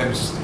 temizle.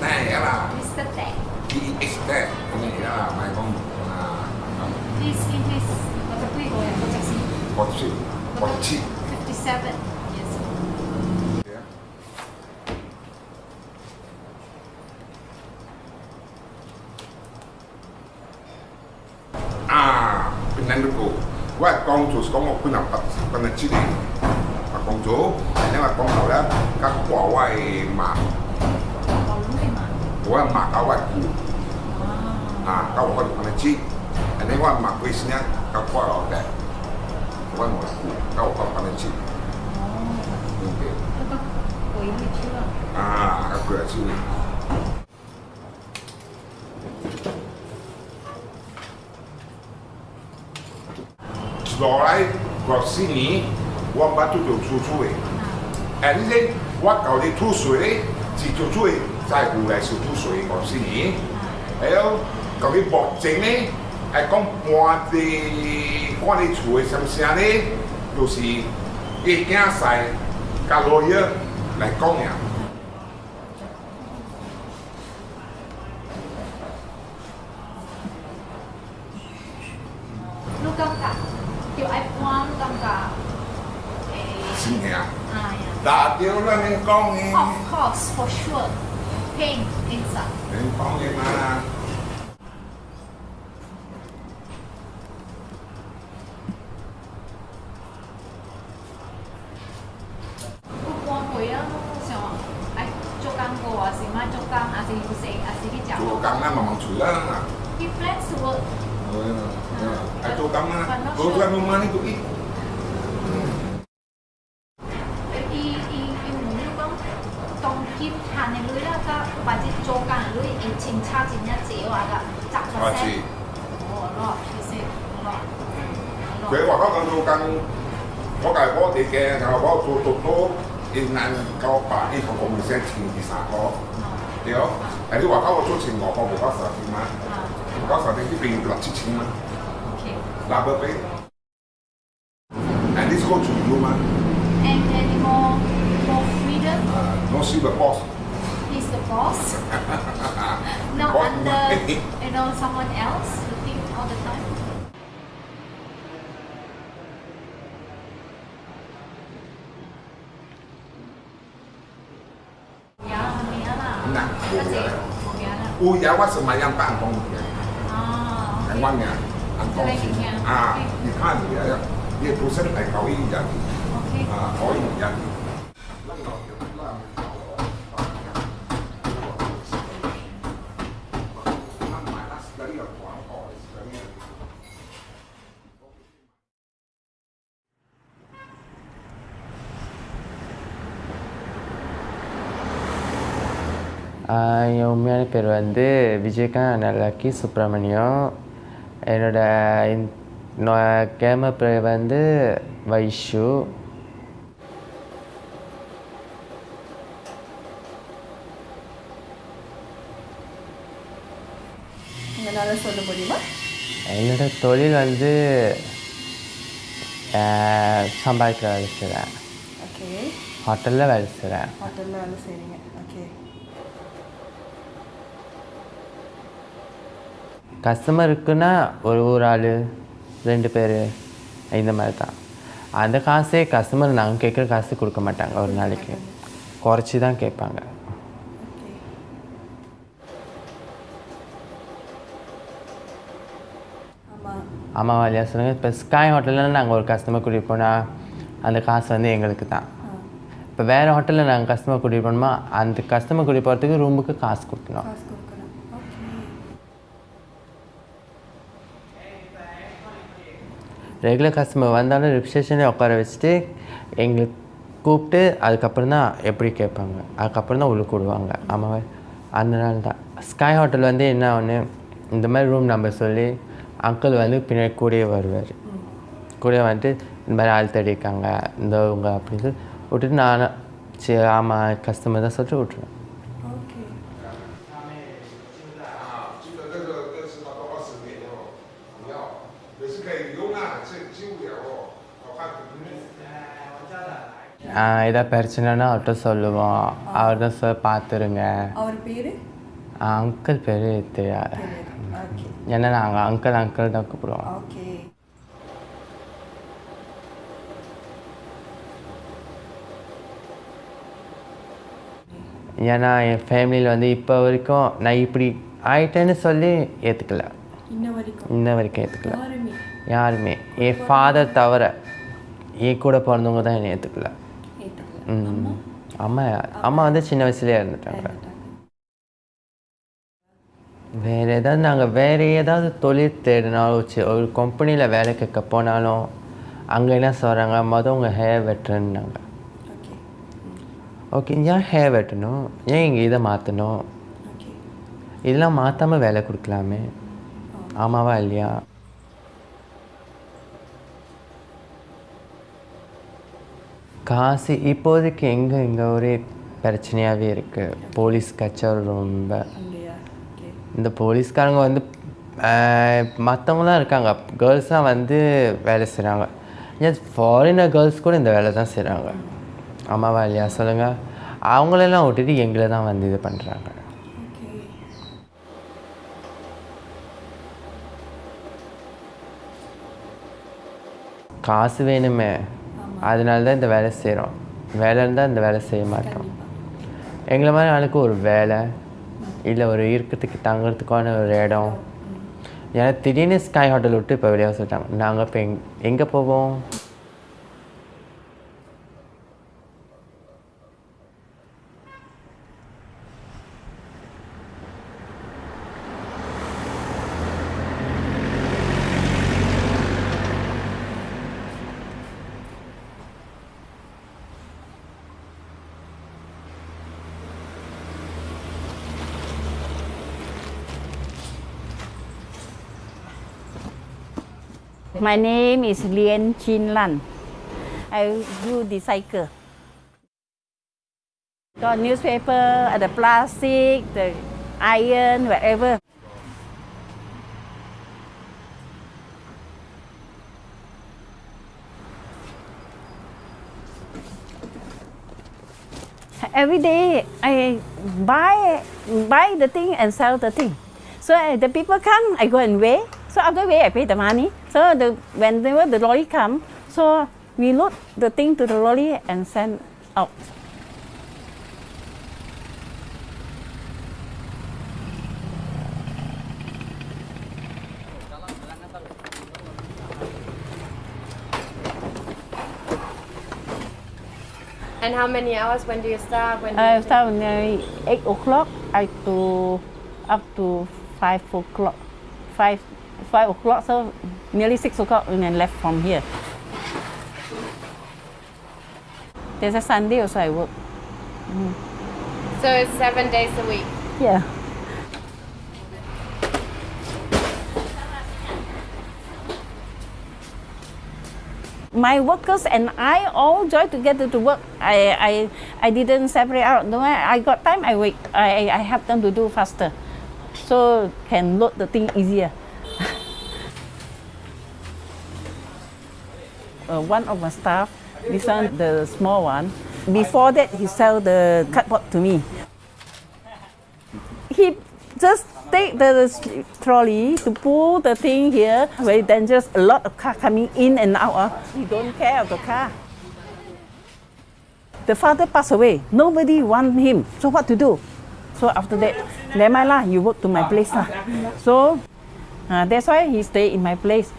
suy nghĩ. Thấy không? Còn cái bọc chính ấy ai con qua thì qua đi chuối xem xem đấy dù gì, cái kia xài cả lối lại con nhà. Lúc cầm cả kiểu ai qua lúc cầm cả xin à, nhà. Đã tiêu ra nên con of course for sure. Paint inside. Tu jawab semayang Pak Angkong tu ya. Oh. Angkongnya. Angkong. Ah, di kan dia ya. Dia pusat jadi. Ah, Kawi jadi. பேர் வந்து Vijayakanth lucky Subramaniam என்னோடய camera பேர் வந்து வைஷு. என்னோட தொழில் வந்து சம்பாதிக்க வேலை செய்கிறேன் ஹோட்டலில் வேலை செய்கிறேன் ஹோட்டலில் வேலை செய்கிறீங்க கஸ்டமருக்குன்னா ஒரு ஒரு ஆள் ரெண்டு பேர் இந்த மாதிரி தான் அந்த காசே கஸ்டமர் நாங்கள் கேட்குற காசு கொடுக்க மாட்டாங்க ஒரு நாளைக்கு. குறைச்சி தான் கேட்பாங்க ஆமாம் வாலியா சொல்லுங்கள் இப்போ ஸ்காய் ஹோட்டலில் நாங்கள் ஒரு கஸ்டமர் கூட்டிகிட்டு போனால் அந்த காசு வந்து எங்களுக்கு தான் இப்போ வேறு ஹோட்டலில் நாங்கள் கஸ்டமர் கூட்டிகிட்டு போனோமா அந்த கஸ்டமர் கூட்டிகிட்டு போகிறதுக்கு ரூமுக்கு காசு கொடுக்கணும். ரெகுலர் கஸ்டமர் வந்தாலும் ரிப்ஷேஷனே உட்கார வச்சுட்டு எங்களுக்கு கூப்பிட்டு அதுக்கப்புறம் தான் எப்படி கேட்பாங்க. அதுக்கப்புறம் தான் உள்ளுக்கு விடுவாங்க. ஆமாவே அதனால தான். ஸ்கை ஹோட்டல் வந்து என்ன ஒன்று இந்த மாதிரி ரூம் நம்பர் சொல்லி அங்கிள் வந்து பின்னாடி கூடயே வருவார். கூடயே வந்துட்டு இந்த மாதிரி ஆள் தேடிருக்காங்க இந்த இவங்க அப்படின்னு சொல்லி விட்டுட்டு நான் சரி ஆமாம் கஸ்டமர் தான் சொல்லிட்டு விட்ருவேன் ஏதாவது பிரச்சனைனா அவர்கிட்ட சொல்லுவோம். அவர் தான் சார் பார்த்துருங்க அவர் பேரு? அங்கிள் பேர் தெரியாது. ஏன்னா நாங்கள் அங்கிள் அங்கிள் தான் கூப்பிடுவோம். ஓகே. ஏன்னா என் ஃபேமிலியில் வந்து இப்போ வரைக்கும் நான் இப்படி ஆயிட்டேன்னு சொல்லி ஏற்றுக்கல இன்ன வரைக்கும். ஏற்றுக்கல யாருமே. என் ஃபாதர் தவிர என் கூட பிறந்தவங்க தான் என்னை ஏற்றுக்கல அம்மா அம்மா வந்து சின்ன வயசுலேயே இருந்துட்டாங்க வேறு ஏதாவது நாங்கள் வேறு ஏதாவது தொழில் தேடினாலும் ஒரு கம்பெனியில் வேலை கேட்க போனாலும் அங்கே என்ன சொல்கிறாங்க மொதல் உங்கள் ஹேர் வெட்டுறேன்னாங்க ஓகே ஏன் ஹேர் வெட்டணும் ஏன் இங்கே இதை மாற்றணும் இதெல்லாம் மாற்றாமல் வேலை கொடுக்கலாமே ஆமாவா இல்லையா காசு இப்போதைக்கு எங்கே? இங்கே ஒரே பிரச்சனையாகவே இருக்குது போலீஸ் கச்சேரி ரொம்ப. இந்த போலீஸ்காரங்க வந்து மற்றவங்களாம் இருக்காங்க. கேர்ள்ஸ்லாம் வந்து வேலை செய்கிறாங்க ஏன் ஃபாரினர் கேர்ள்ஸ் கூட இந்த வேலை தான் செய்கிறாங்க ஆமாவா இல்லையா? சொல்லுங்கள் அவங்களெல்லாம் விட்டுட்டு எங்களை தான் வந்து இது பண்ணுறாங்க காசு வேணுமே. அதனால தான் இந்த வேலை செய்கிறோம் வேலை இருந்தால் இந்த வேலை செய்ய மாட்டோம். எங்களை மாதிரி ஆளுக்கு ஒரு வேலை இல்லை ஒரு இருக்கிறதுக்கு தங்குறதுக்கான ஒரு இடம். ஏன்னா திடீர்னு ஸ்கை ஹோட்டல் விட்டு இப்போ வெளியே சொல்லிட்டாங்க. நாங்கள் இப்போ எங் எங்கே போவோம்? My name is Lien Chin Lan. I do the cycle. Got newspaper, uh, the plastic, the iron, whatever. Every day I buy buy the thing and sell the thing. So uh, the people come, I go and weigh. So after weigh, I pay the money. So the whenever the lorry come, so we load the thing to the lorry and send out. And how many hours? When do you start? When do I start nearly eight o'clock. I to up to five o'clock. Five five o'clock. So nearly six o'clock and then left from here. There's a Sunday also I work. Mm. So it's seven days a week. Yeah. My workers and I all join together to work. I, I, I didn't separate out. No, I I got time. I wait. I, I help them to do faster, so can load the thing easier. Uh, one of my staff, this one, the small one. Before that, he sell the cardboard to me he just take the trolley to pull the thing here. Very dangerous. A lot of car coming in and out. ah. He don't care of the car. The father passed away. Nobody want him. So what to do? So after that, never mind lah. You work to my place lah. So uh, that's why he stay in my place.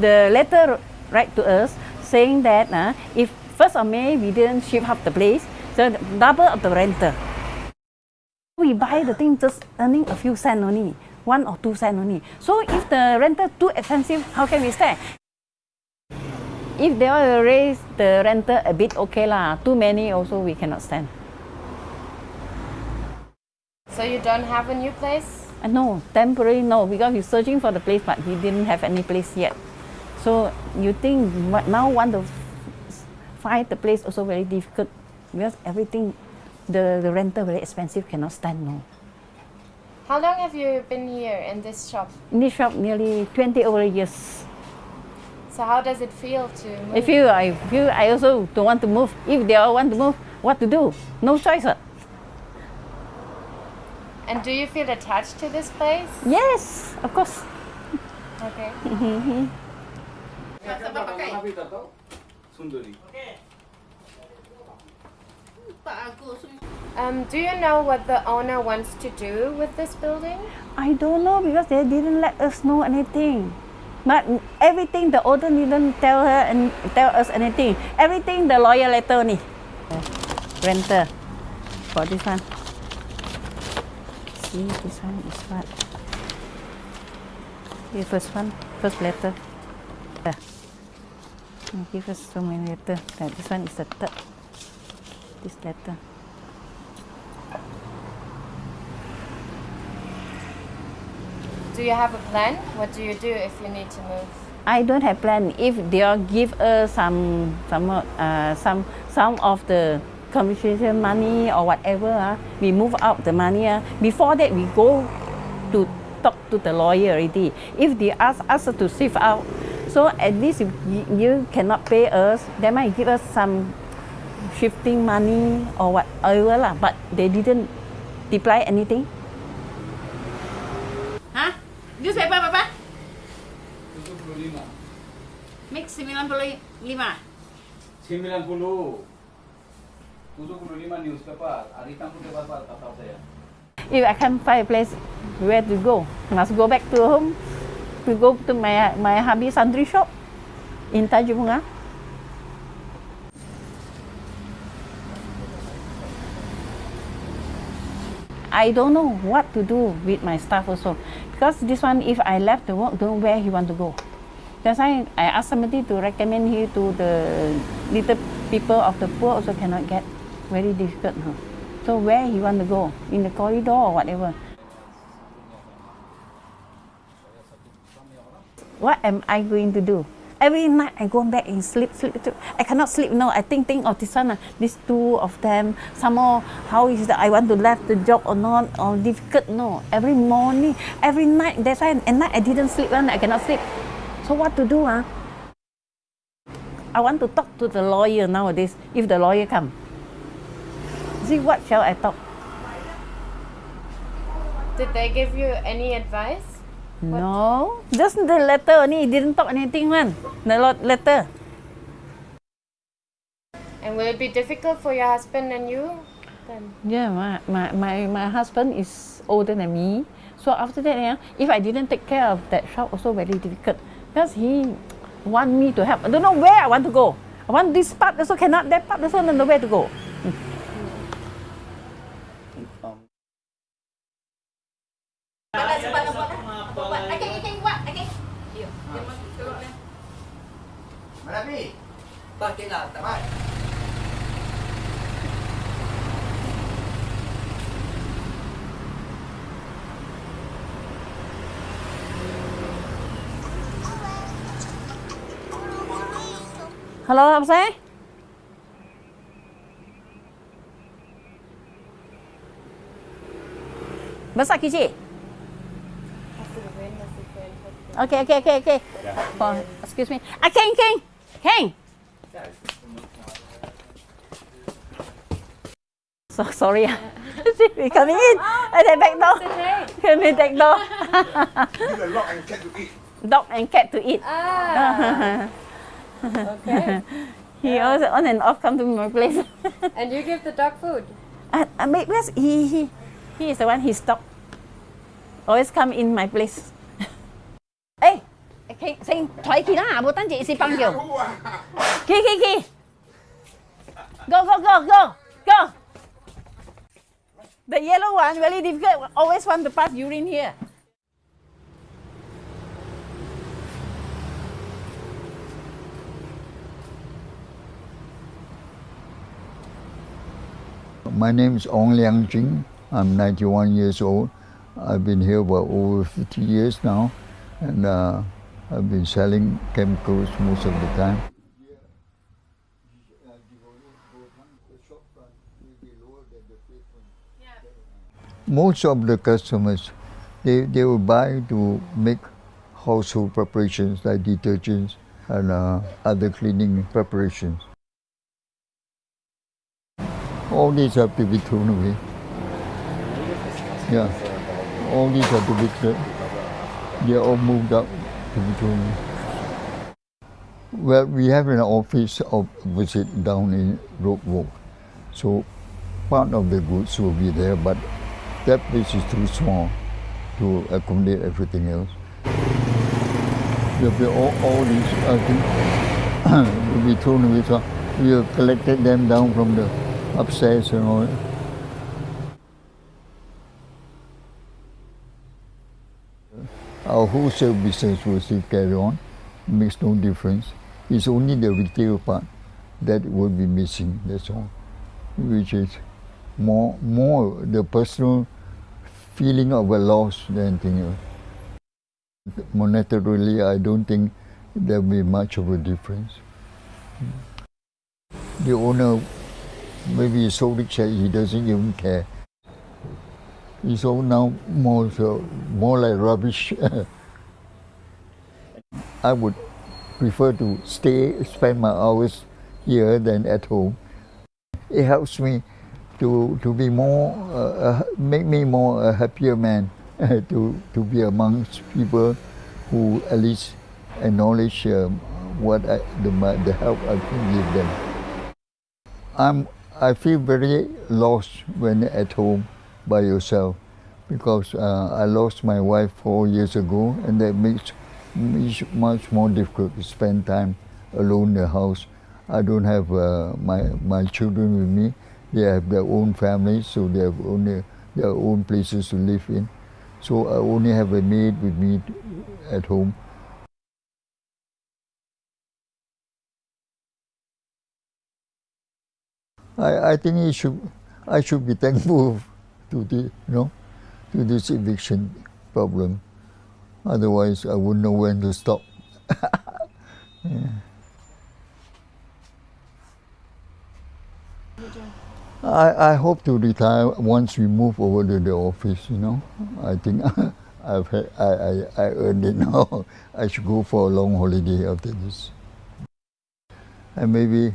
The letter write to us saying that uh, if first of May we didn't ship up the place, so double of the rental. We buy the thing just earning a few cent only, one or two cent only. So if the rental too expensive, how can we stay? If they want to raise the rental a bit, okay lah. Too many also we cannot stand. So you don't have a new place? Uh, no, temporary no, because we're searching for the place, but he didn't have any place yet. So you think now want to find the place also very difficult because everything, the, the rental very expensive, cannot stand no. How long have you been here in this shop? In this shop nearly 20 over years. So how does it feel to move? I feel I feel I also don't want to move. If they all want to move, what to do? No choice. And do you feel attached to this place? Yes, of course. Okay. Um, do you know what the owner wants to do with this building? I don't know because they didn't let us know anything. But everything the owner didn't tell her and tell us anything. Everything the lawyer letter ni. Renter for this one. See this one is what? The first one, first letter. There. Give us so many letter. That this one is the third. This letter. Do you have a plan? What do you do if you need to move? I don't have plan. If they all give us some some uh, some some of the compensation money or whatever, uh, we move out the money. Uh, before that, we go to talk to the lawyer already. If they ask us to shift out, so at least if you, you cannot pay us, they might give us some shifting money or whatever lah. But they didn't reply anything. Hah? Newspaper apa? Mix 95. 90 If I can't find a place where to go, must go back to home to go to my my hubby sundry shop in Tanjung. I don't know what to do with my staff also because this one if I left the work, don't where he want to go. That's why I asked somebody to recommend here to the little people of the poor also cannot get very difficult. Huh? So where he want to go? In the corridor or whatever. What am I going to do? Every night I go back and sleep, sleep, sleep. I cannot sleep. No, I think, think of this one, uh, these two of them. Some more, how is that I want to left the job or not, or difficult. No, every morning, every night. That's why at night I didn't sleep. One, I cannot sleep. So what to do? Ah? I want to talk to the lawyer nowadays. If the lawyer come, see what shall I talk? Did they give you any advice? No, just the letter only. He didn't talk anything, man. The letter. And will it be difficult for your husband and you? Then Yeah, my, my, my, my husband is older than me. So after that, yeah, if I didn't take care of that shop, also very difficult. Because he want me to help. I don't know where I want to go. I want this part also cannot, that part also don't know where to go. Ba ke lah, tak mai. Hello, apa saya? Besar kecil? Okay, okay, okay, okay. Oh, excuse me. Ah, King, King, King. So sorry. we coming in. At the back door. Coming back door. Give a and cat to eat. Dog and cat to eat. Ah, okay. he also on and off come to my place. and you give the dog food. uh, uh, because he, he, he is the one he stopped. Always come in my place. Ê, cái xin thoại kỳ đó bố tán chị xin băng nhiều. Kỳ kỳ kỳ. Go go go go go. The yellow one very difficult. Always want to pass urine here. My name is Ong Liang Jing. I'm 91 years old. I've been here for over 50 years now, and uh, I've been selling chemicals most of the time. Most of the customers they, they will buy to make household preparations like detergents and uh, other cleaning preparations. All these have to be thrown away. Yeah, all these have to be thrown. They are all moved up to be thrown away. Well, we have an office opposite down in Rope Walk, so part of the goods will be there, but that place is too small to accommodate everything else. There'll be all, all these, I think, will be thrown away. So we have collected them down from the upstairs and all. Our wholesale business will still carry on. it Makes no difference. It's only the retail part that will be missing, that's all. Which is more, more the personal feeling of a loss than anything else. Uh, monetarily, I don't think there will be much of a difference. The owner, maybe he's so rich that he doesn't even care. It's all now more, so, more like rubbish. I would prefer to stay, spend my hours here than at home. It helps me to, to be more, uh, make me more a happier man, to, to be amongst people who at least acknowledge um, what I, the, the help I can give them. I'm, I feel very lost when at home by yourself because uh, I lost my wife four years ago and that makes it much more difficult to spend time alone in the house. I don't have uh, my, my children with me. They have their own families, so they have only their own places to live in. So I only have a maid with me at home. I, I think it should, I should be thankful to the, you know, to this eviction problem. Otherwise, I wouldn't know when to stop. yeah. I, I hope to retire once we move over to the office, you know. I think I've had, I, I, I earned it now. I should go for a long holiday after this. And maybe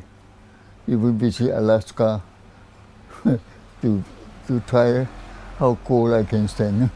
even visit Alaska to, to try how cold I can stand.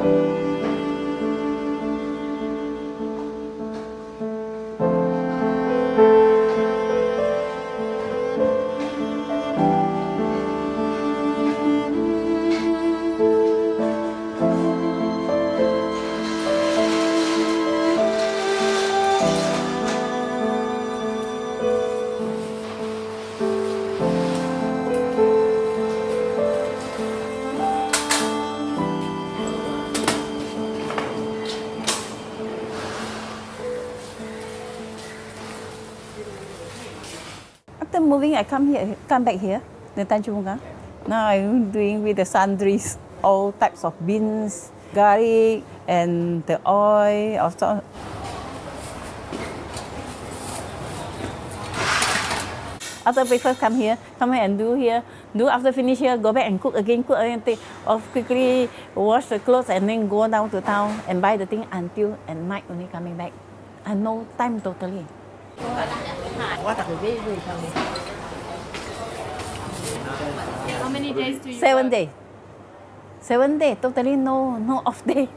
After I come here, come back here, the Tanjung. Now I'm doing with the sundries, all types of beans, garlic, and the oil. Also. After breakfast, come here, come here and do here Do after finish here, go back and cook again, cook again, take off quickly, wash the clothes, and then go down to town and buy the thing until at night only coming back. And no time totally. How many days do you Seven days. Seven days, totally no no off day.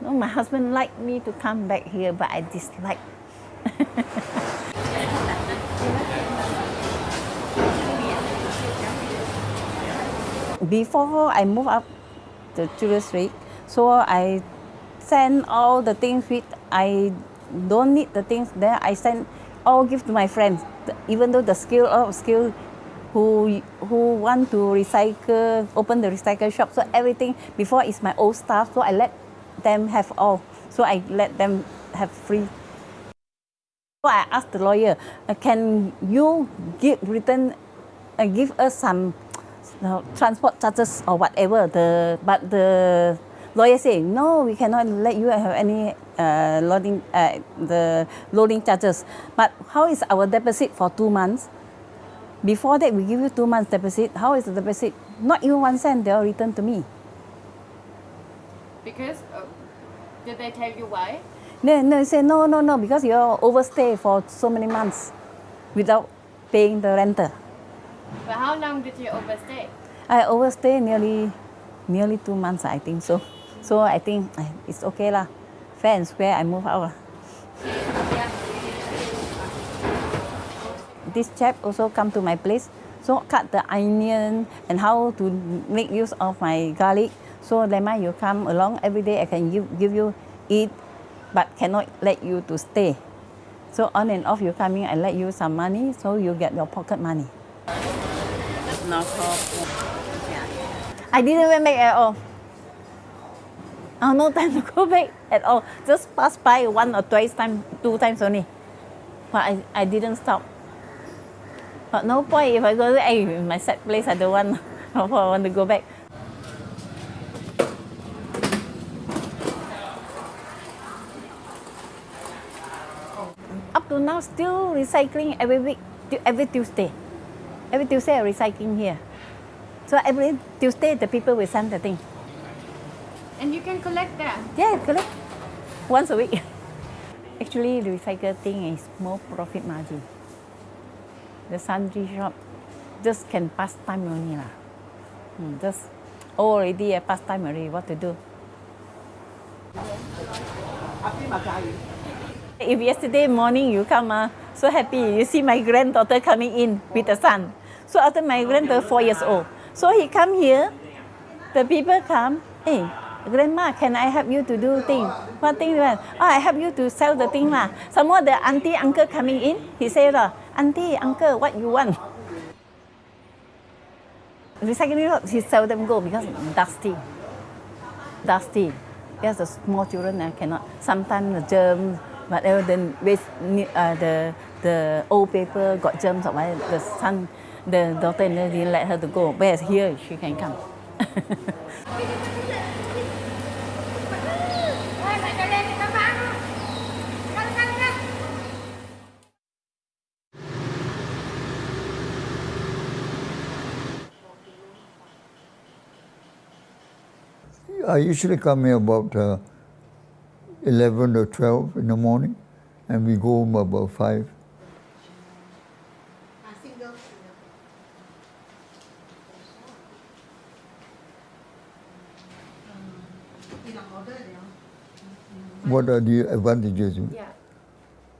No, my husband liked me to come back here, but I dislike. Before I move up to Julius Street, so I send all the things which I don't need the things there. I send all give to my friends, even though the skill of skill who who want to recycle, open the recycle shop. So everything before is my old stuff. So I let them have all. So I let them have free. So I asked the lawyer, uh, can you give return, uh, give us some uh, transport charges or whatever? The but the lawyer say no, we cannot let you have any uh, loading uh, the loading charges. But how is our deposit for two months? Before that, we give you two months deposit. How is the deposit? Not even one cent. They'll return to me. Because uh, did they tell you why? No, no, they say no, no, no, because you overstay for so many months without paying the renter. But how long did you overstay? I overstay nearly, nearly two months, I think so. So I think eh, it's okay lah. Fair and square, I move out lah. This chap also come to my place, so cut the onion and how to make use of my garlic. So Lema, you come along every day. I can give, give you eat, but cannot let you to stay. So on and off you coming, I let you some money, so you get your pocket money. No problem. I didn't went back at all. Oh, no time to go back at all. Just pass by one or twice time, two times only. But I, I didn't stop. But no point if I go there, hey, my set place, I don't want. I want to go back. Up to now, still recycling every week, every Tuesday. Every Tuesday, I recycling here. So every Tuesday, the people will send the thing. And you can collect that. Yeah, collect once a week. Actually, the recycle thing is more profit margin. The sundry shop just can pass time only lah. Hmm, just oh, already a pass time already. What to do? If yesterday morning you come, ah, so happy, you see my granddaughter coming in with the son. So after my granddaughter four years old, so he come here, the people come, hey, grandma, can I help you to do thing? What thing? Oh, I help you to sell the thing lah. Some more the auntie uncle coming in, he said, auntie uncle, what you want? Recycling shop, he seldom go because dusty, dusty. Because the small children cannot. Sometimes the germs, whatever, then waste, uh, the the old paper got germs or whatever. The son, the daughter didn't let her to go. Whereas here she can come. I usually come here about uh, 11 or 12 in the morning, and we go home about 5. What are the advantages? Yeah.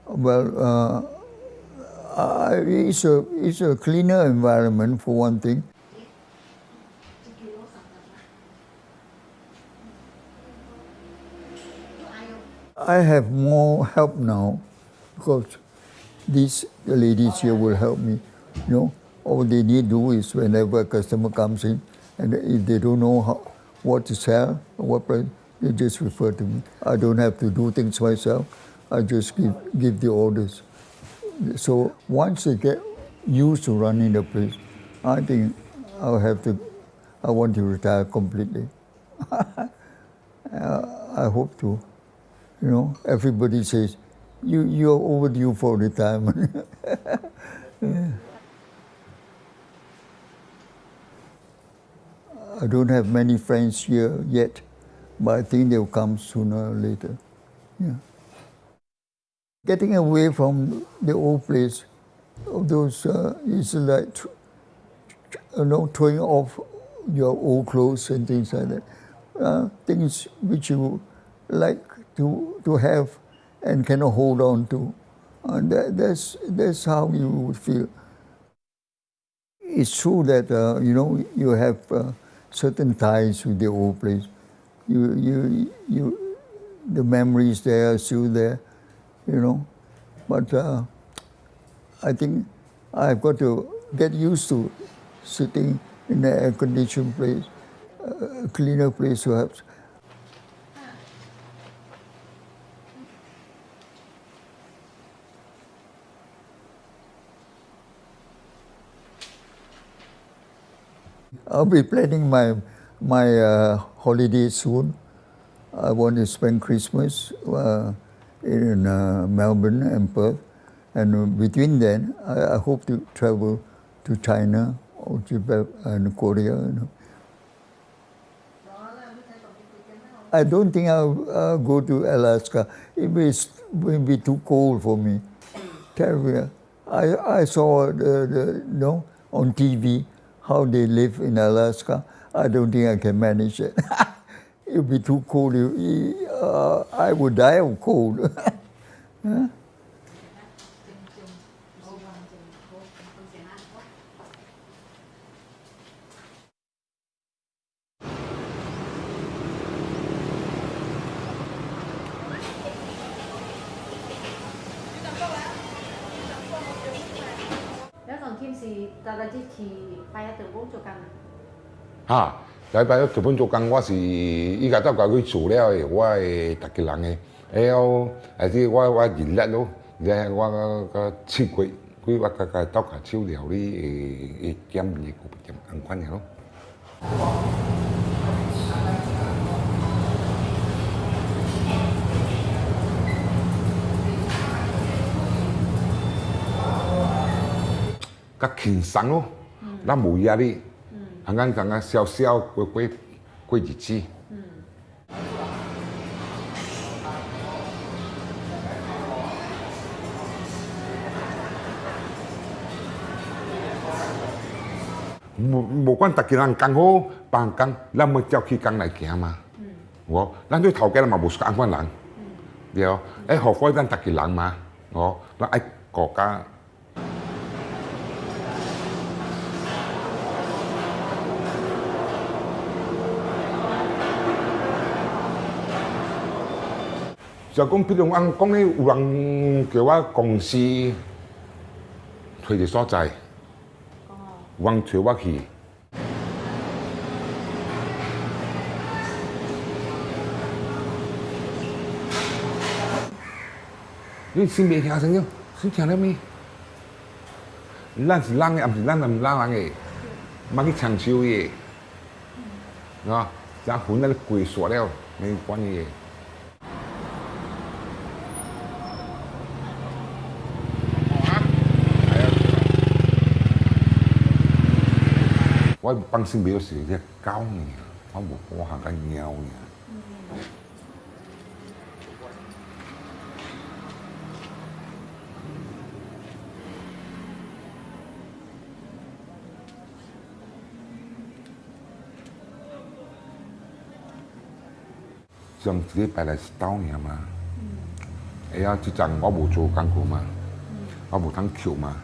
Well, uh, I, it's, a, it's a cleaner environment for one thing. I have more help now because these ladies here will help me. You know, all they need to do is whenever a customer comes in, and if they don't know how, what to sell, what price, they just refer to me. I don't have to do things myself. I just give, give the orders. So once they get used to running the place, I think I'll have to, I want to retire completely. I hope to. You know, everybody says, you, you're overdue for retirement. Yeah. I don't have many friends here yet, but I think they'll come sooner or later. Yeah. Getting away from the old place, of those uh, is like, you know, throwing off your old clothes and things like that. Uh, things which you like to, to have and cannot hold on to. And that, that's, that's how you would feel. It's true that, uh, you know, you have uh, certain ties with the old place. You, you, you, the memories there are still there, you know. But uh, I think I've got to get used to sitting in an air-conditioned place, a cleaner place perhaps. I'll be planning my my uh, holiday soon. I want to spend Christmas uh, in uh, Melbourne and Perth, and between then, I, I hope to travel to China or Japan and Korea. You know. I don't think I'll, I'll go to Alaska. It will be too cold for me. Terrible. I, I saw the, the, you know, on TV how they live in Alaska. I don't think I can manage it. it will be too cold. Uh, I would die of cold. 是大概支持拜一條工做緊。嚇！禮拜一條本做工，我是依家都教佢做了的，我系特嘅人嘅。还有，还是我我认叻咯，然后我個切佢，佢我个个刀下手料理誒誒減嘢個減安款嘅咯。佮轻松咯，咱无压力，刚刚刚刚笑笑过过过日子。无无管逐家人讲好，帮讲，咱要照起讲来行嘛。嗯。哦，咱对头家嘛无是安款人。嗯。对哦，哎、嗯，何况咱逐家人嘛，哦，咱爱国家。就讲，譬如我讲咧，有人叫我公司推嘅所在，有人推我去。你先别听声音，先听到咩？咱是人嘅，唔是咱唔人嘅，乜去长寿嘅，啊，咱混喺度跪傻了，没关系嘅。 我帮先表示只狗呢，我冇我行紧猫呢。上自己摆嚟刀呢嘛，哎呀，即阵我冇做工过嘛，我冇通桥嘛，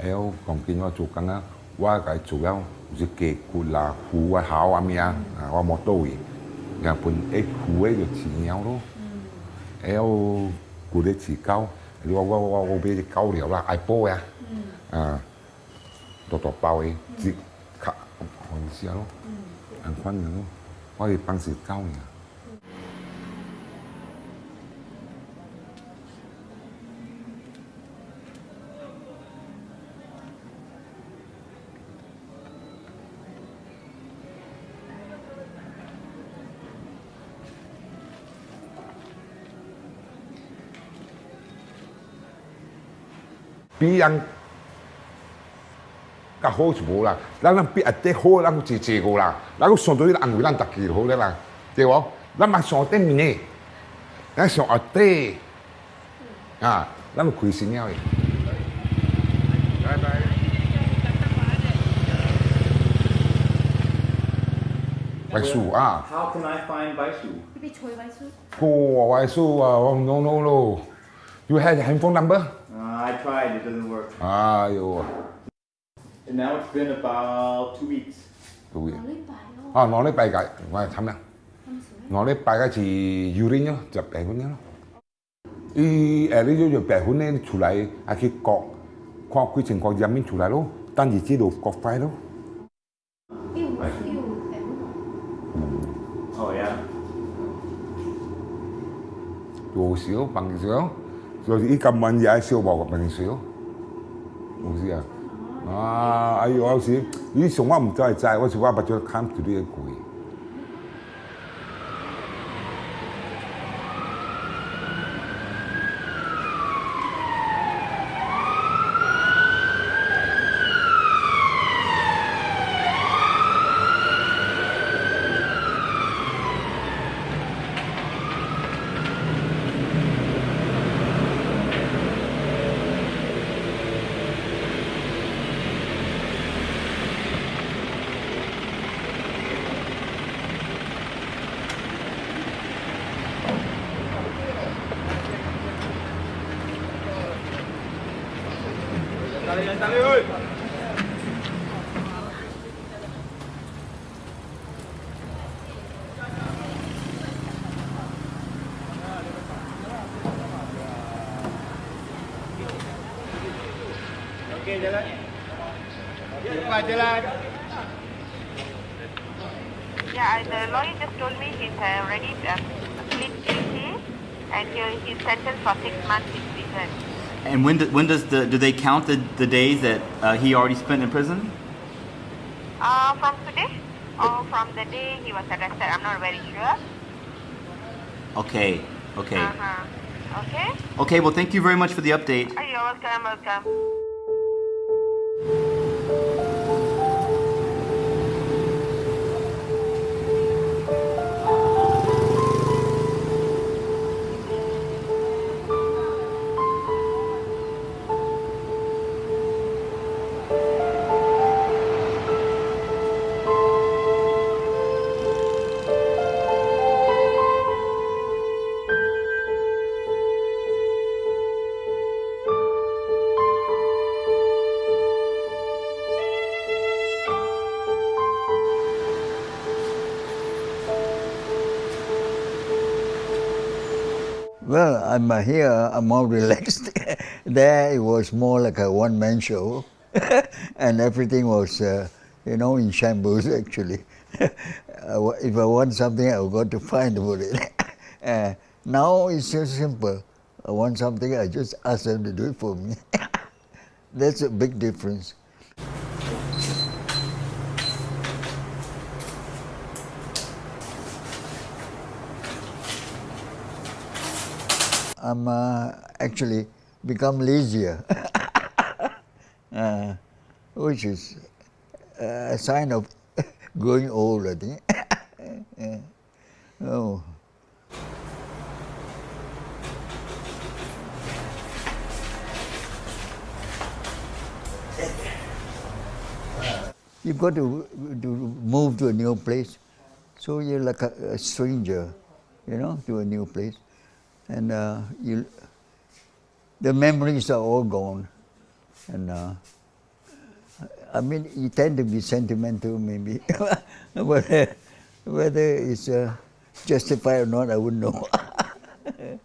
哎呀，讲见我做工啊。 我係做了就是雞骨啦、魚啊、烤啊咩啊，啊我冇多嘅，然後本誒魚誒就飼鳥咯，誒我骨咧飼狗，我我我我俾隻狗料啦，愛煲呀，啊，多多包嘅，只卡看一下咯，安款嘅咯，我係幫食狗嘅。比人较好就无啦，咱咱比一啲好，咱有一一个啦，咱有上到啲安慰咱逐家就好咧啦，对无？咱嘛上顶面嘅，咱上下底啊，咱开心了嘅。拜拜。白树啊， How can I find Baisu? 你俾吹位书。个白树啊，我 no no no。You have the handphone number？ I tried, it doesn't work. Ah 아요. And now it's been about two weeks. Two weeks. 아, nó lấy bài cái, ngoài thăm nào. Nó lấy bài cái chỉ yuri nhá, chụp bài hôn nhá. 이 에리조조 배후네 출라이 아키 꼭 과학의 증거 자민 출라로 단지 지도 꼭 파이로 요시요 방기세요 zodat ik kan man ja sio ba ko pani sio usia ah ayo au si ni so wa mta tai wa si wa ba jo kam tu de kui Okey, jalan. Lepas jalan. Yeah, the lawyer just told me he's already uh, plead guilty and he, he's sentenced for six months in prison. And when do, when does the do they count the, the days that uh, he already spent in prison? Uh, from today or from the day he was arrested, I'm not very sure. Okay, okay. Uh -huh. Okay. Okay, well, thank you very much for the update. Oh, you're welcome, welcome. I'm uh, here, I'm more relaxed. there it was more like a one-man show. and everything was, uh, you know, in shambles actually. Uh, if I want something, I've got to find about it. uh, now it's so simple. I want something, I just ask them to do it for me. That's a big difference. I'm uh, actually become lazier, uh, which is a sign of growing old, I think. Yeah. oh. You've got to, to move to a new place, so you're like a, a stranger, you know, to a new place and uh, you, the memories are all gone. And uh, I mean, you tend to be sentimental, maybe, but uh, whether it's uh, justified or not, I wouldn't know.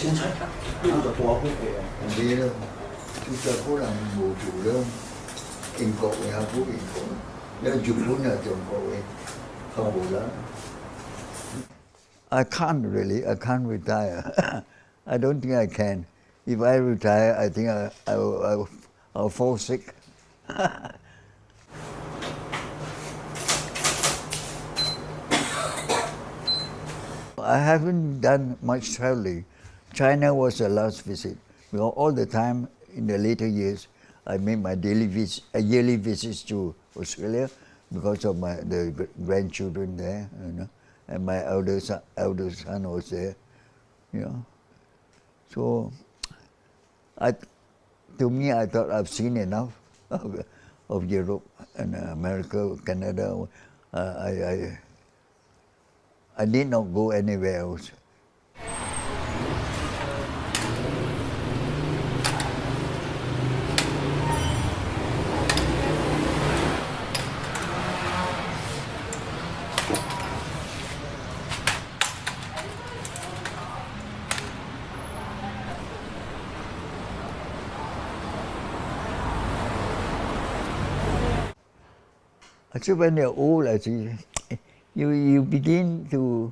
Vì chúng ta có làm bộ chủ đó, in cột thì học in cột. I can't really, I can't retire. I don't think I can. If I retire, I think I, I, I I'll fall sick. I haven't done much traveling. China was the last visit. Because all the time in the later years, I made my daily vis- uh, yearly visits to Australia because of my the grandchildren there, you know, and my elder son, elder son was there, you know. So, I, to me, I thought I've seen enough of, of Europe and America, Canada. Uh, I, I, I need not go anywhere else. Actually, when you're old, actually, you, you begin to,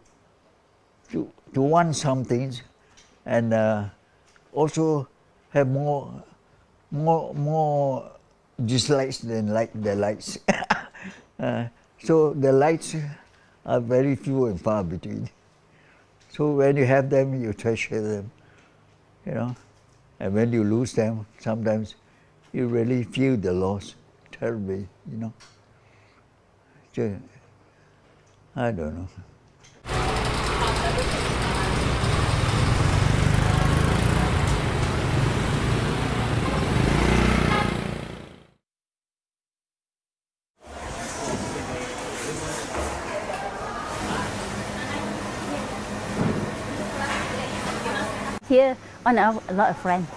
to, to want some things and uh, also have more, more, more dislikes than like the likes. uh, so the likes are very few and far between. So when you have them, you treasure them, you know. And when you lose them, sometimes you really feel the loss terribly, you know. So, I don't know. Here, on a, a lot of friends,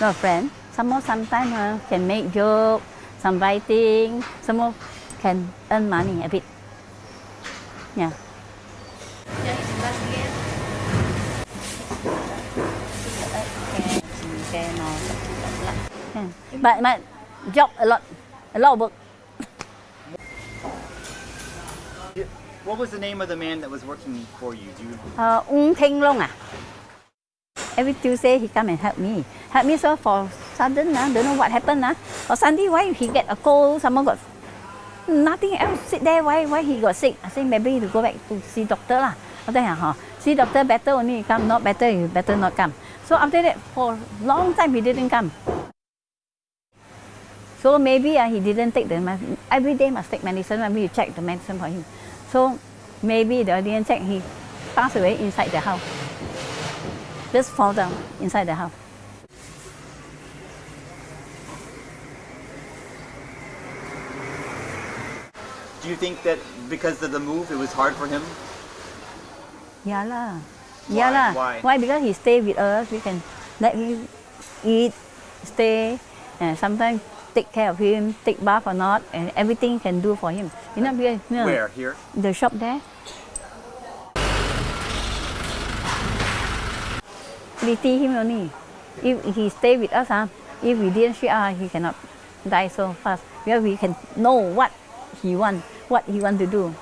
lot of friends. Some more sometimes uh, can make joke, some writing, some more can earn money a bit. Yeah. Yeah. But, but job a lot, a lot of work. What was the name of the man that was working for you? Do you Uh, Ung Theng Long ah. Every Tuesday he come and help me. Help me so for sudden ah, don't know what happened ah. Or Sunday why he get a cold, someone got nothing else sit there, why why he got sick? I say maybe to go back to see doctor lah. After that, huh, see doctor better only come, not better you better not come. So after that for long time he didn't come. So maybe uh, he didn't take the medicine. Every day must take medicine. Maybe you check the medicine for him. So maybe the didn't check. He passed away inside the house. Just fall down inside the house. Do you think that because of the move, it was hard for him? Yeah lah. Why? Yeah lah. Why? Why? Because he stay with us. We can let him eat, stay, and sometimes take care of him, take bath or not, and everything can do for him. You know, because, you know, Where? Here? The shop there. We teach him only. If he stay with us, huh, if we didn't ship out, ah, he cannot die so fast. Because we can know what he want, what he want to do.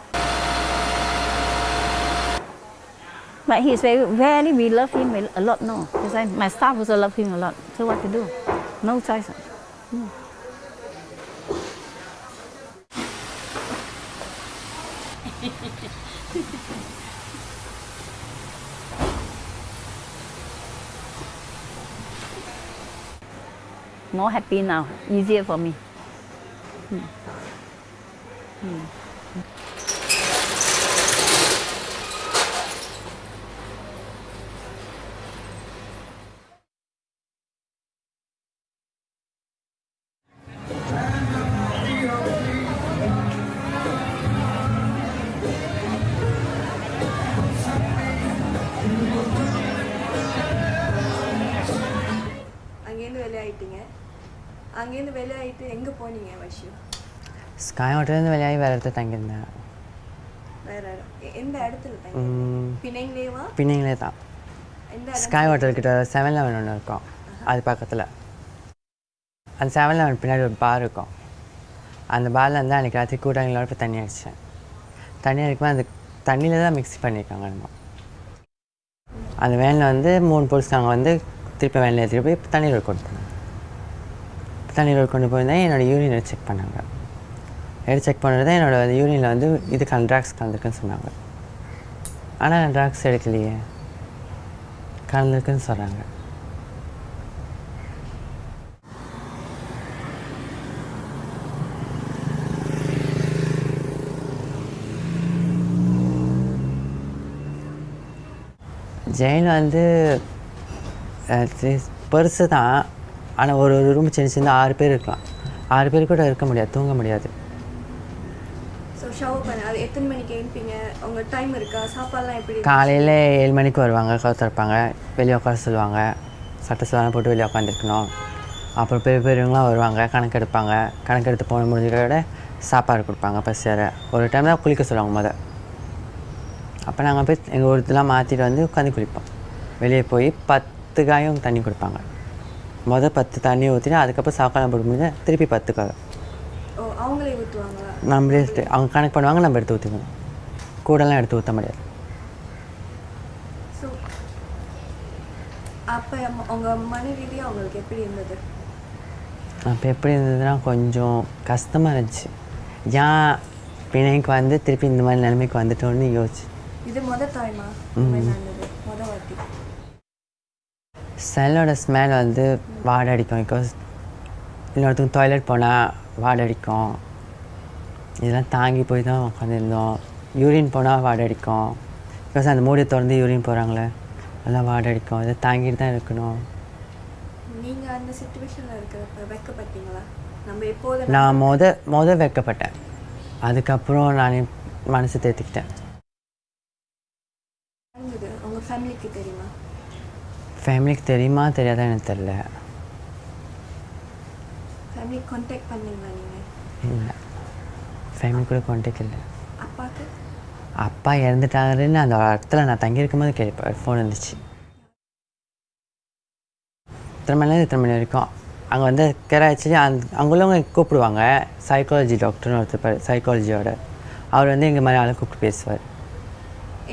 But he's very, very, we love him a lot, no. Because why my staff also love him a lot. So what to do? No choice. Hmm. More happy now, easier for me. Hmm. Hmm. ஸ்காய் ஹோட்டல்லேருந்து வெளியாகி வேறு இடத்துல தங்கியிருந்தேன் எந்த இடத்துல பிணைங்களேவா பின்னிங்களே தான் sky hotel கிட்ட செவன் லெவன் ஒன்று இருக்கும் அது பக்கத்தில் அந்த செவன் லெவன் பின்னாடி ஒரு பார் இருக்கும் அந்த பாரில் இருந்து அன்றைக்கி ராத்திரி கூட்டாளிகளோட போய் தண்ணி அடித்தேன் தண்ணி அடிக்கும்போது அந்த தண்ணியில் தான் மிக்ஸ் பண்ணியிருக்காங்க நம்ம அந்த வேனில் வந்து மூணு போலீஸ்காரங்க வந்து திருப்பி வேனில் ஏற்றிட்டு போய் தண்ணீர் போனாங்க தண்ணீர் கொண்டு போயிருந்தேன் என்னோடய எடுத்து செக் பண்ணாங்க எடுத்து செக் பண்ணுறது என்னோடய யூரினில் வந்து இது கல் ட்ராக்ஸ் கலந்துருக்குன்னு சொன்னாங்க. ஆனால் ட்ராக்ஸ் எடுக்கலையே. கலந்துருக்குன்னு சொல்கிறாங்க ஜெயில் வந்து பெருசு தான் ஆனால் ஒரு ஒரு ரூம் சின்ன சின்ன ஆறு பேர் இருக்கலாம். ஆறு பேர் கூட இருக்க முடியாது தூங்க முடியாது. ஷவர் பண்ண அது எத்தனை மணிக்கு எழுப்பீங்க? உங்க டைம் இருக்கா? சாப்பாடுலாம் எப்படி காலையில் ஏழு மணிக்கு வருவாங்க கவுத்திருப்பாங்க வெளியே உட்கார சொல்லுவாங்க. சட்டை சலாம் போட்டு வெளியே உட்காந்துருக்கணும். அப்புறம் பெரிய பெரியவங்களாம் வருவாங்க கணக்கு எடுப்பாங்க. கணக்கு எடுத்து போன முடிஞ்சதோட சாப்பாடு கொடுப்பாங்க பசியார ஒரு டைம் தான் குளிக்க சொல்லுவாங்க முத. அப்போ நாங்கள் போய் எங்கள் ஒருத்தலாம் மாற்றிட்டு வந்து உட்காந்து குளிப்போம். வெளியே போய் பத்து காயும் தண்ணி கொடுப்பாங்க. மொதல் பத்து தண்ணி ஊற்றினா அதுக்கப்புறம் சாப்பாடு போட்டு முடிஞ்சால் திருப்பி பத்து காய் அவங்களே ஊற்றுவாங்களா நம்மளே எடுத்து- அவங்க கணக்கு பண்ணுவாங்க நம்ம எடுத்து ஊற்றிக்கணும் கூடலாம் எடுத்து ஊற்ற முடியாது. அப்போ உங்க மன ரீதியாக அவங்களுக்கு எப்படி இருந்தது? அப்போ எப்படி இருந்ததுன்னா கொஞ்சம் கஷ்டமாக இருந்துச்சு. ஏன் பிணைக்கு வந்து திருப்பி இந்த மாதிரி நிலைமைக்கு வந்துட்டோன்னு யோசிச்சு. இது முத வாட்டி. செல்லோட ஸ்மெல் வந்து வாடை அடிக்கும் பிகாஸ் இன்னொருத்தங்க டாய்லெட் போனால் வாடை அடிக்கும் இதெல்லாம் தாங்கி போய் தான் உட்காந்துருந்தோம் யூரின் போனால் வாடை அடிக்கும் பிகாஸ் அந்த மூடியை திறந்து யூரின் போகிறாங்களே அதெல்லாம் வாடை அடிக்கும் இதை தாங்கிட்டு தான் இருக்கணும். நீங்க அந்த சுச்சுவேஷனில் இருக்கிறப்ப வெக்கப்பட்டீங்களா? நம்ம எப்போது நான் மொத மொத வைக்கப்பட்டேன். அதுக்கப்புறம் நான் மனசு தேர்த்திக்கிட்டேன் ஃபேமிலிக்கு தெரியுமா? ஃபேமிலிக்கு தெரியுமா தெரியாதா எனக்கு தெரில ஃபேமிலி கான்டாக்ட் பண்ணீங்களா நீங்க? இல்லை. ஃபேமிலி கூட கான்டாக்ட் இல்லை. அப்பாக்கு? அப்பா இறந்துட்டாருன்னு அந்த இடத்துல நான் தங்கியிருக்கும் போது ஃபோன் இருந்துச்சு இத்தனை மணிலேருந்து இத்தனை மணி வரைக்கும். அங்கே வந்து கராச்சி அந்த அங்கே உள்ளவங்க கூப்பிடுவாங்க. சைக்காலஜி டாக்டர்னு ஒருத்தர் சைக்காலஜியோட அவர் வந்து எங்கள் மாதிரி ஆளை கூப்பிட்டு பேசுவார்.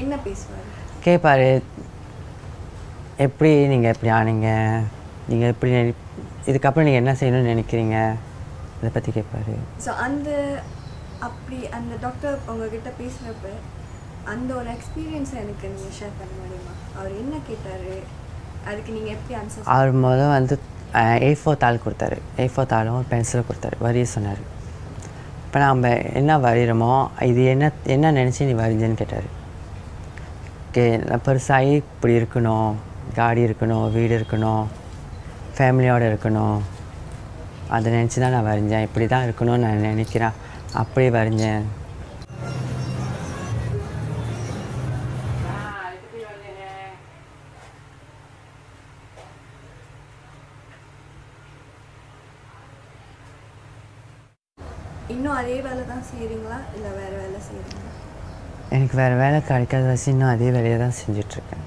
என்ன பேசுவார்? கேட்பார் எப்படி நீங்கள் எப்படி ஆனீங்க? நீங்கள் எப்படி இதுக்கப்புறம் நீங்கள் என்ன செய்யணும்னு நினைக்கிறீங்க? இதை பற்றி கேட்பாரு ஸோ அந்த அப்படி அந்த டாக்டர் உங்ககிட்ட பேசுகிறப்ப அந்த ஒரு எக்ஸ்பீரியன்ஸை எனக்கு நீங்கள் ஷேர் பண்ண முடியுமா? அவர் என்ன கேட்டார்? அதுக்கு நீங்கள் எப்படி ஆன்சர் அவர் முதல் வந்து ஏ ஃபோர் தாள் கொடுத்தாரு. ஏ ஃபோர் தாளும் ஒரு பென்சிலும் கொடுத்தாரு. வரைய சொன்னார். இப்போ நம்ம என்ன வரைகிறோமோ இது என்ன என்ன நினச்சி நீ வரைஞ்சேன்னு கேட்டார். கே பெருசாகி இப்படி இருக்கணும் காடி இருக்கணும் வீடு இருக்கணும் ஃபேமிலியோடு இருக்கணும். அதை நினச்சி தான் நான் வரைஞ்சேன். இப்படி தான் இருக்கணும்னு நான் நினைக்கிறேன். அப்படியே வரைஞ்சேன். இன்னும் அதே வேலை தான் செய்கிறீங்களா இல்லை வேறு வேலை செய்கிறீங்களா எனக்கு வேறு வேலை கிடைக்காத வச்சு இன்னும் அதே வேலையை தான் செஞ்சிட்ருக்கேன்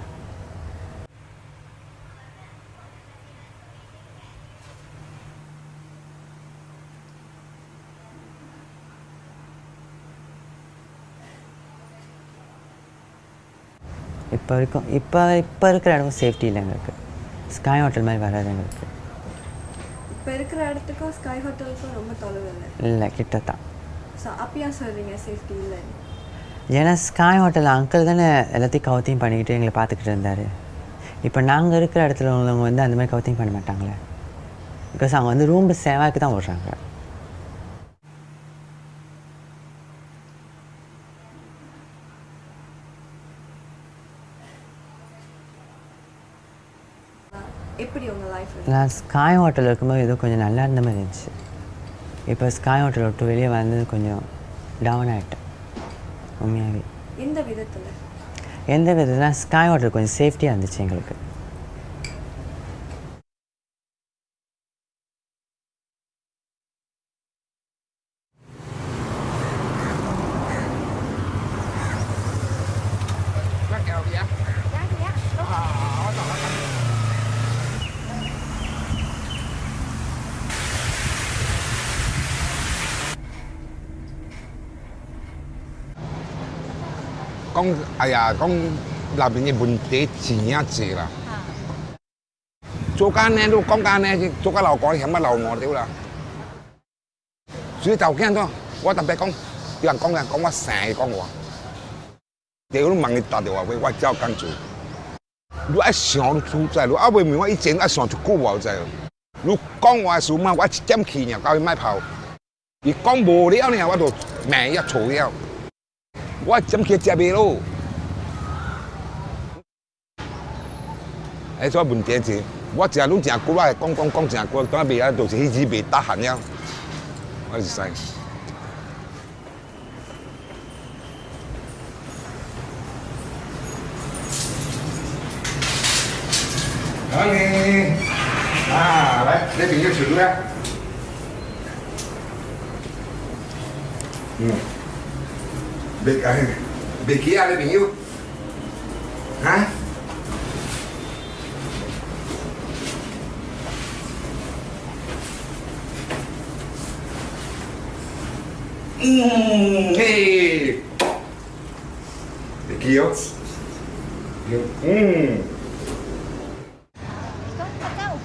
இப்போ வரைக்கும் இப்போ இப்போ இருக்கிற இடம் சேஃப்டி இல்லை எங்களுக்கு. ஸ்காய் ஹோட்டல் மாதிரி வராது எங்களுக்கு. இப்போ இருக்கிற இடத்துக்கும் ஸ்கை ஹோட்டலுக்கும் ரொம்ப தொலைவு இல்லை? இல்லை கிட்ட தான் ஸோ அப்பயா சொல்கிறீங்க சேஃப்டி இல்லை? ஏன்னா ஸ்காய் ஹோட்டல் அங்கிள் தானே எல்லாத்தையும் கவுத்தியும் பண்ணிக்கிட்டு எங்களை பார்த்துக்கிட்டு இருந்தார். இப்போ நாங்கள் இருக்கிற இடத்துல உள்ளவங்க வந்து அந்த மாதிரி கவுத்தியும் பண்ண மாட்டாங்களே. பிகாஸ் அவங்க வந்து ரூம் சேவாக்கு தான் விடுறாங்க எப்படி உங்கள் லைஃப் நான் ஸ்காய் ஹோட்டல் இருக்கும்போது ஏதோ கொஞ்சம் நல்லா இருந்த மாதிரி இருந்துச்சு. இப்போ ஸ்காய் ஹோட்டல் விட்டு வெளியே வந்து கொஞ்சம் டவுன் ஆகிட்டேன் உண்மையாகவே எந்த விதத்தில்? எந்த விதத்தில்? ஸ்காய் ஹோட்டல் கொஞ்சம் சேஃப்டியாக இருந்துச்சு எங்களுக்கு. 哎呀，講那邊嘅問題錢啊濟啦。做間呢都講間呢，做間樓講險乜樓我屌啦。所以就驚咗，我特別講，有人講嘅講我成日講我。屌都問你打電話俾我照講做。你一想都出在，你啊未明我以前一想就久我在。你講話事嘛，我一點去呢，搞去買炮。你講無了呢，我就命一嘈了。我一點去接未咯。诶，所以问题是，我成日拢成久，我系讲讲讲成久，当未啊，就是迄字未得闲了。我是使。好你啊，来，你边个处啊？嗯，别解，别记啊，你朋友，啊？ 嗯，嘿，你几号？嗯。刚才我。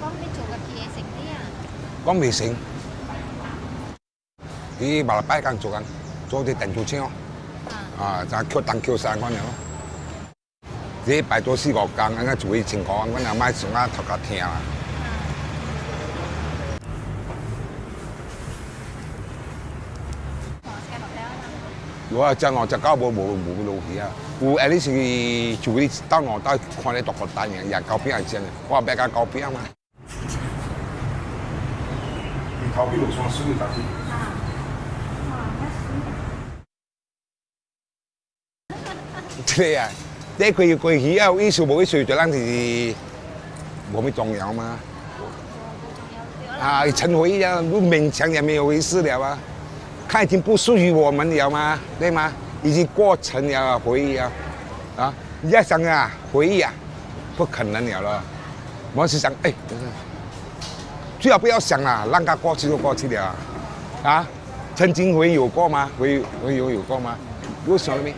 你八礼拜刚做刚，做点定做清哦。啊，咱敲东敲西管了。你拜多四五天，人家就会情况，管那买上啊头家听啦。我真我只搞冇冇冇路去啊！有誒你是做啲當我當看你獨個大嘢，人高邊係真嘅，我別講高邊嘛。你頭邊路上水嘅搭子。對啊，你佢要佢起啊，意思冇意思就咱是冇咩重要嘛。啊，陳回啊，都勉強也沒有意思了啊。它已经不属于我们了吗？对吗？已经过程了，回忆啊，啊，你要想啊，回忆啊，不可能了了。我是想，哎，最好不要想了，让它过去就过去了。啊，曾经回有过吗？回回有有过吗？有想了没？